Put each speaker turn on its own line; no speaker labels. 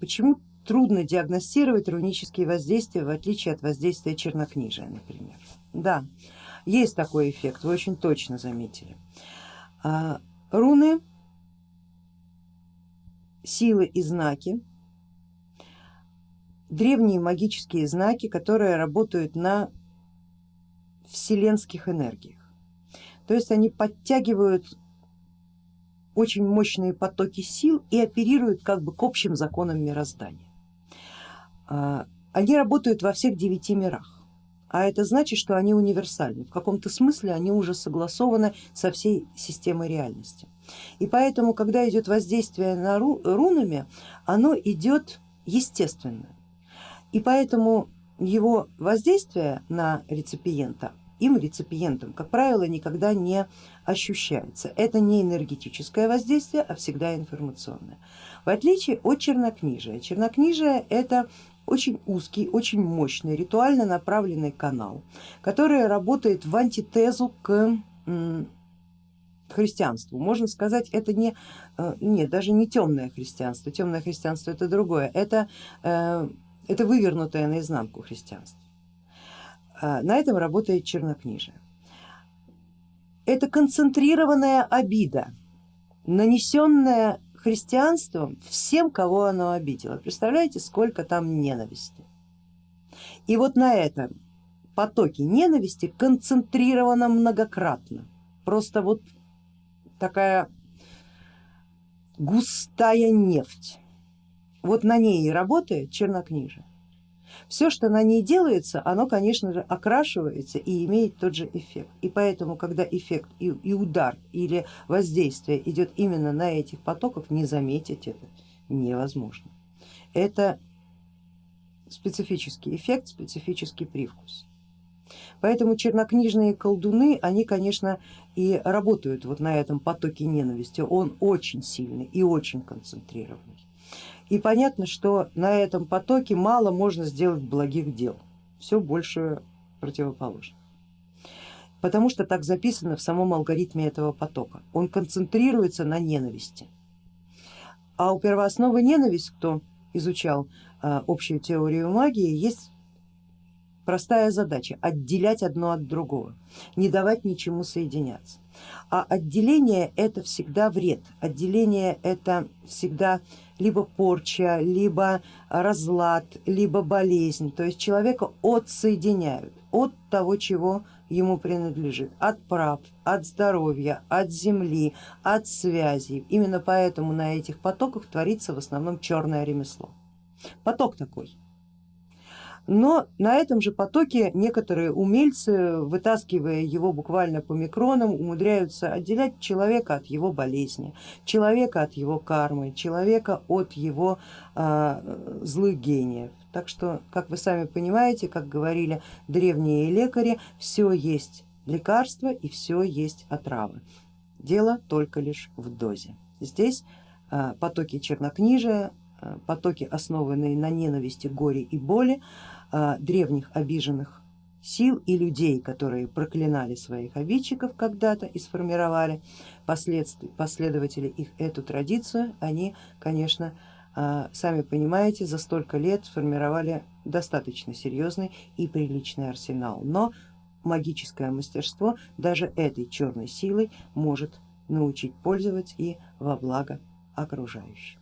почему трудно диагностировать рунические воздействия в отличие от воздействия чернокнижия, например. Да, есть такой эффект, вы очень точно заметили. А, руны, силы и знаки, древние магические знаки, которые работают на вселенских энергиях. То есть они подтягивают очень мощные потоки сил и оперируют как бы к общим законам мироздания. А, они работают во всех девяти мирах, а это значит, что они универсальны, в каком-то смысле они уже согласованы со всей системой реальности. И поэтому, когда идет воздействие на рунами, оно идет естественно. И поэтому его воздействие на реципиента им, реципиентом, как правило, никогда не ощущается. Это не энергетическое воздействие, а всегда информационное. В отличие от чернокнижия. Чернокнижие это очень узкий, очень мощный, ритуально направленный канал, который работает в антитезу к христианству. Можно сказать, это не, э, нет, даже не темное христианство, темное христианство это другое, это, э, это вывернутое наизнанку христианство. А, на этом работает чернокнижие. Это концентрированная обида, нанесенная христианством всем, кого оно обидело. Представляете, сколько там ненависти. И вот на этом потоке ненависти концентрировано многократно. Просто вот такая густая нефть. Вот на ней и работает чернокнижие. Все, что на ней делается, оно, конечно же, окрашивается и имеет тот же эффект. И поэтому, когда эффект и, и удар или воздействие идет именно на этих потоков, не заметить это невозможно. Это специфический эффект, специфический привкус. Поэтому чернокнижные колдуны, они, конечно, и работают вот на этом потоке ненависти. Он очень сильный и очень концентрированный. И понятно, что на этом потоке мало можно сделать благих дел, все больше противоположно. Потому что так записано в самом алгоритме этого потока. Он концентрируется на ненависти. А у первоосновы ненависть, кто изучал а, общую теорию магии, есть простая задача отделять одно от другого, не давать ничему соединяться. А отделение это всегда вред, отделение это всегда либо порча, либо разлад, либо болезнь. То есть человека отсоединяют от того, чего ему принадлежит, от прав, от здоровья, от земли, от связей. Именно поэтому на этих потоках творится в основном черное ремесло. Поток такой. Но на этом же потоке некоторые умельцы, вытаскивая его буквально по микронам, умудряются отделять человека от его болезни, человека от его кармы, человека от его э, злых гениев. Так что, как вы сами понимаете, как говорили древние лекари, все есть лекарство и все есть отрава. Дело только лишь в дозе. Здесь э, потоки чернокнижия, потоки основанные на ненависти, горе и боли, а, древних обиженных сил и людей, которые проклинали своих обидчиков когда-то и сформировали последователи их эту традицию, они, конечно, а, сами понимаете, за столько лет сформировали достаточно серьезный и приличный арсенал. Но магическое мастерство даже этой черной силой может научить пользоваться и во благо окружающим.